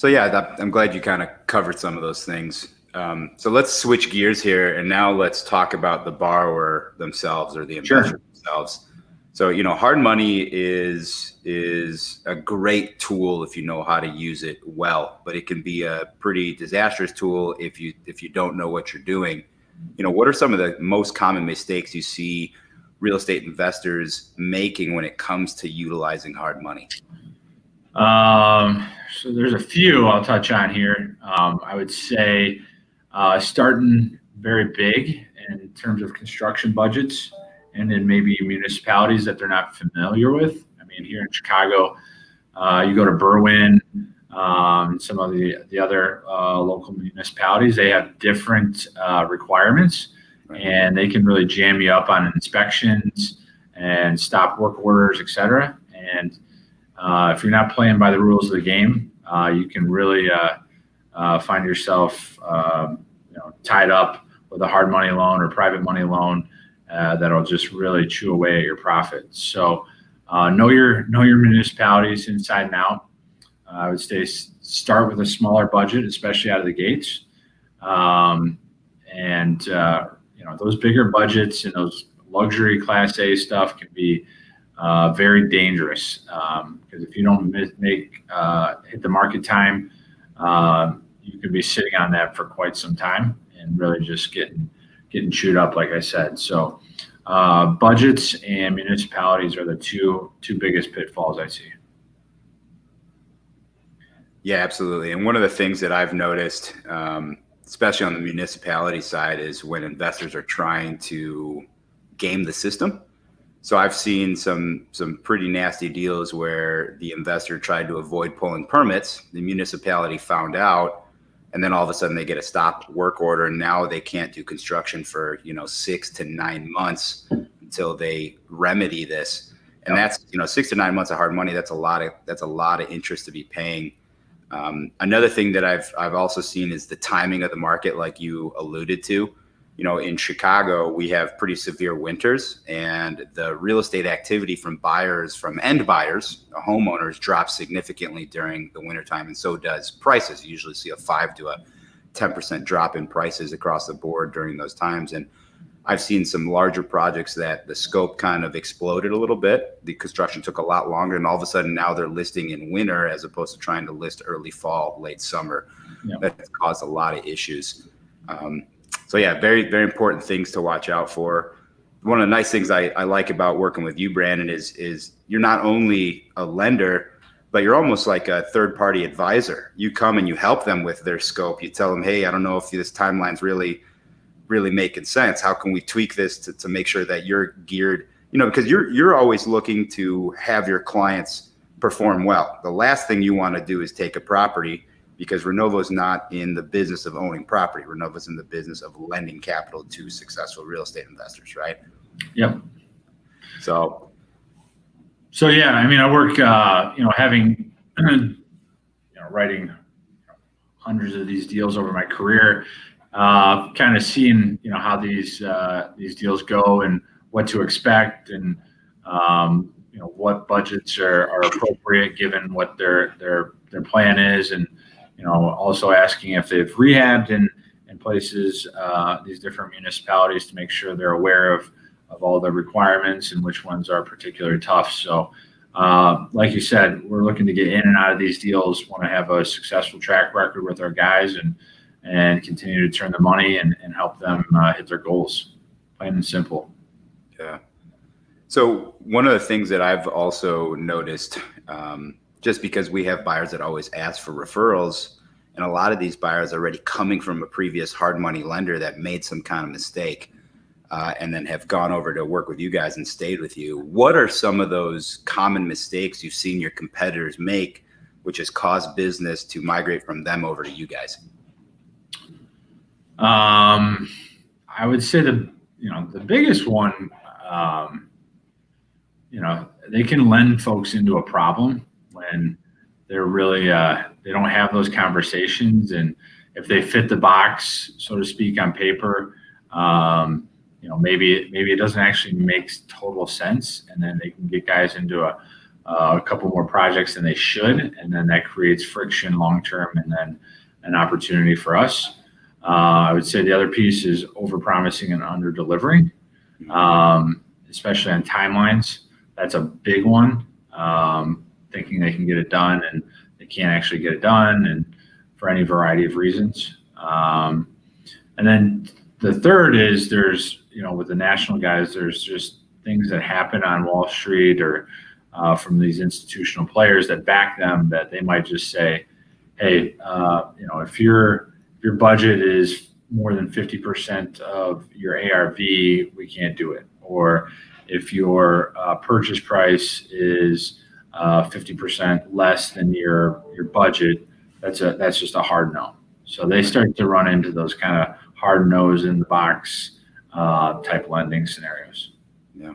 So yeah, that, I'm glad you kind of covered some of those things. Um, so let's switch gears here, and now let's talk about the borrower themselves or the investor sure. themselves. So you know, hard money is is a great tool if you know how to use it well, but it can be a pretty disastrous tool if you if you don't know what you're doing. You know, what are some of the most common mistakes you see real estate investors making when it comes to utilizing hard money? Um, so there's a few I'll touch on here. Um, I would say uh, starting very big in terms of construction budgets and then maybe municipalities that they're not familiar with. I mean, here in Chicago, uh, you go to Berwyn, um, some of the, the other uh, local municipalities, they have different uh, requirements and they can really jam you up on inspections and stop work orders, etc. And uh, if you're not playing by the rules of the game, uh, you can really uh, uh find yourself um, you know, tied up with a hard money loan or private money loan uh, that'll just really chew away at your profits. So uh, know your know your municipalities inside and out. I would say start with a smaller budget, especially out of the gates, um, and you know those bigger budgets and those luxury Class A stuff can be uh, very dangerous because um, if you don't make uh, hit the market time, uh, you could be sitting on that for quite some time and really just getting getting chewed up, like I said. So uh, budgets and municipalities are the two two biggest pitfalls I see. Yeah, absolutely. And one of the things that I've noticed, um, especially on the municipality side, is when investors are trying to game the system so I've seen some some pretty nasty deals where the investor tried to avoid pulling permits. The municipality found out, and then all of a sudden they get a stop work order, and now they can't do construction for you know six to nine months until they remedy this. And that's you know six to nine months of hard money. That's a lot of that's a lot of interest to be paying. Um, another thing that I've I've also seen is the timing of the market, like you alluded to you know, in Chicago, we have pretty severe winters, and the real estate activity from buyers, from end buyers, homeowners, drops significantly during the wintertime, and so does prices. You usually see a five to a 10% drop in prices across the board during those times. And I've seen some larger projects that the scope kind of exploded a little bit. The construction took a lot longer, and all of a sudden now they're listing in winter as opposed to trying to list early fall, late summer. Yeah. That's caused a lot of issues. Um, so yeah, very, very important things to watch out for. One of the nice things I, I like about working with you, Brandon, is is you're not only a lender, but you're almost like a third party advisor. You come and you help them with their scope. You tell them, hey, I don't know if this timeline's really, really making sense. How can we tweak this to, to make sure that you're geared, you know, because you're you're always looking to have your clients perform well. The last thing you want to do is take a property because Renovo is not in the business of owning property. Renovo is in the business of lending capital to successful real estate investors, right? Yep. So, so yeah, I mean, I work, uh, you know, having, you know, writing hundreds of these deals over my career, uh, kind of seeing, you know, how these uh, these deals go and what to expect, and um, you know, what budgets are, are appropriate given what their their their plan is, and you know, also asking if they've rehabbed in, in places, uh, these different municipalities to make sure they're aware of, of all the requirements and which ones are particularly tough. So, uh, like you said, we're looking to get in and out of these deals, want to have a successful track record with our guys and, and continue to turn the money and, and help them uh, hit their goals. Plain and simple. Yeah. So one of the things that I've also noticed um, just because we have buyers that always ask for referrals and a lot of these buyers are already coming from a previous hard money lender that made some kind of mistake uh, and then have gone over to work with you guys and stayed with you. What are some of those common mistakes you've seen your competitors make which has caused business to migrate from them over to you guys? Um, i would say the you know the biggest one um, you know they can lend folks into a problem when they're really uh, they don't have those conversations and if they fit the box so to speak on paper um, you know maybe maybe it doesn't actually make total sense and then they can get guys into a, uh, a couple more projects than they should, and then that creates friction long term, and then an opportunity for us. Uh, I would say the other piece is over promising and under delivering, um, especially on timelines. That's a big one. Um, thinking they can get it done and they can't actually get it done, and for any variety of reasons. Um, and then the third is there's, you know, with the national guys, there's just things that happen on Wall Street or uh, from these institutional players that back them that they might just say, hey, uh, you know, if your your budget is more than 50% of your ARV, we can't do it. Or if your uh, purchase price is uh, 50% less than your your budget, that's a that's just a hard no. So they start to run into those kind of hard nose in the box uh, type lending scenarios. Yeah.